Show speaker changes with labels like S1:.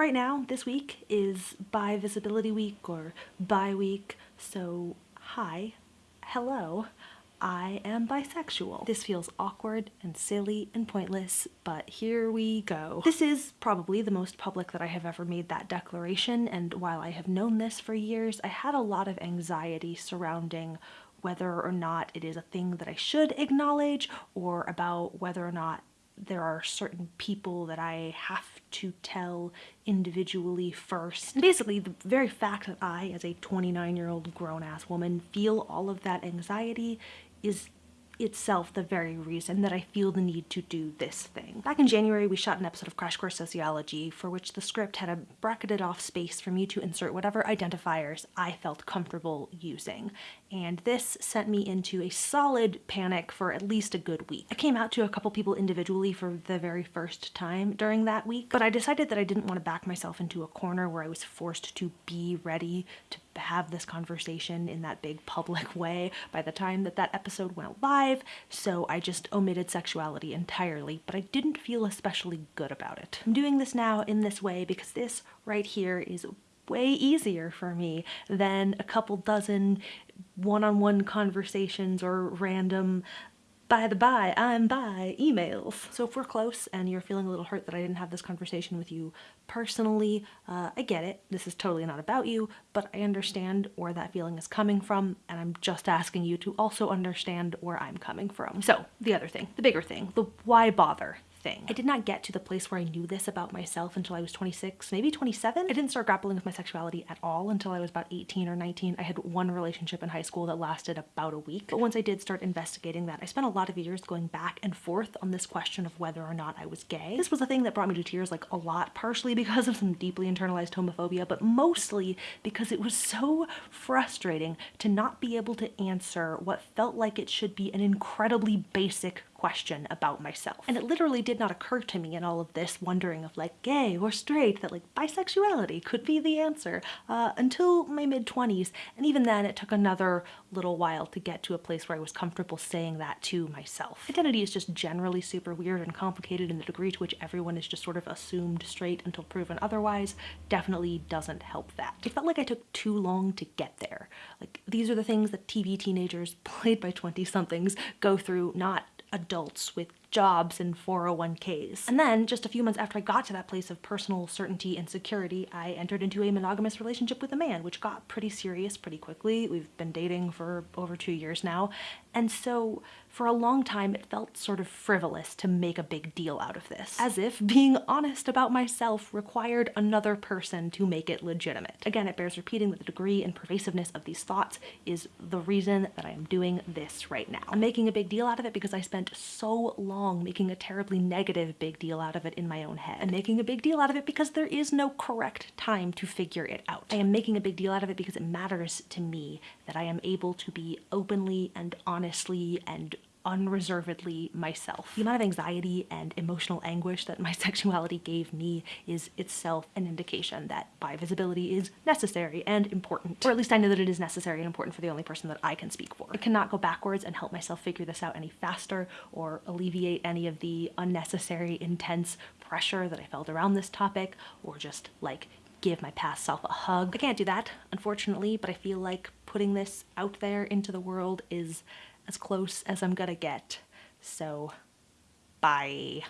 S1: Right now, this week is Bi Visibility Week or Bi Week, so hi, hello, I am bisexual. This feels awkward and silly and pointless, but here we go. This is probably the most public that I have ever made that declaration, and while I have known this for years, I had a lot of anxiety surrounding whether or not it is a thing that I should acknowledge or about whether or not there are certain people that I have to tell individually first. Basically, the very fact that I, as a 29 year old grown ass woman, feel all of that anxiety is itself the very reason that I feel the need to do this thing. Back in January, we shot an episode of Crash Course Sociology for which the script had a bracketed off space for me to insert whatever identifiers I felt comfortable using. And this sent me into a solid panic for at least a good week. I came out to a couple people individually for the very first time during that week, but I decided that I didn't want to back myself into a corner where I was forced to be ready to have this conversation in that big public way by the time that that episode went live, so I just omitted sexuality entirely, but I didn't feel especially good about it. I'm doing this now in this way because this right here is way easier for me than a couple dozen one-on-one -on -one conversations or random by the by, I'm bi emails. So if we're close and you're feeling a little hurt that I didn't have this conversation with you personally, uh, I get it. This is totally not about you, but I understand where that feeling is coming from, and I'm just asking you to also understand where I'm coming from. So the other thing, the bigger thing, the why bother thing. I did not get to the place where I knew this about myself until I was 26, maybe 27. I didn't start grappling with my sexuality at all until I was about 18 or 19. I had one relationship in high school that lasted about a week. But once I did start investigating that, I spent a lot of years going back and forth on this question of whether or not I was gay. This was a thing that brought me to tears like a lot, partially because of some deeply internalized homophobia, but mostly because it was so frustrating to not be able to answer what felt like it should be an incredibly basic question about myself. And it literally did not occur to me in all of this wondering of like gay or straight that like bisexuality could be the answer uh, until my mid 20s. And even then it took another little while to get to a place where I was comfortable saying that to myself. Identity is just generally super weird and complicated and the degree to which everyone is just sort of assumed straight until proven otherwise definitely doesn't help that. It felt like I took too long to get there. Like these are the things that TV teenagers played by 20 somethings go through, not adults with jobs and 401ks. And then just a few months after I got to that place of personal certainty and security, I entered into a monogamous relationship with a man, which got pretty serious pretty quickly. We've been dating for over two years now. And so for a long time, it felt sort of frivolous to make a big deal out of this, as if being honest about myself required another person to make it legitimate. Again, it bears repeating that the degree and pervasiveness of these thoughts is the reason that I am doing this right now. I'm making a big deal out of it because I spent so long long making a terribly negative big deal out of it in my own head. and making a big deal out of it because there is no correct time to figure it out. I am making a big deal out of it because it matters to me that I am able to be openly and honestly and unreservedly myself. The amount of anxiety and emotional anguish that my sexuality gave me is itself an indication that bi visibility is necessary and important. Or at least I know that it is necessary and important for the only person that I can speak for. I cannot go backwards and help myself figure this out any faster or alleviate any of the unnecessary intense pressure that I felt around this topic or just like give my past self a hug. I can't do that, unfortunately, but I feel like putting this out there into the world is as close as I'm gonna get. So, bye.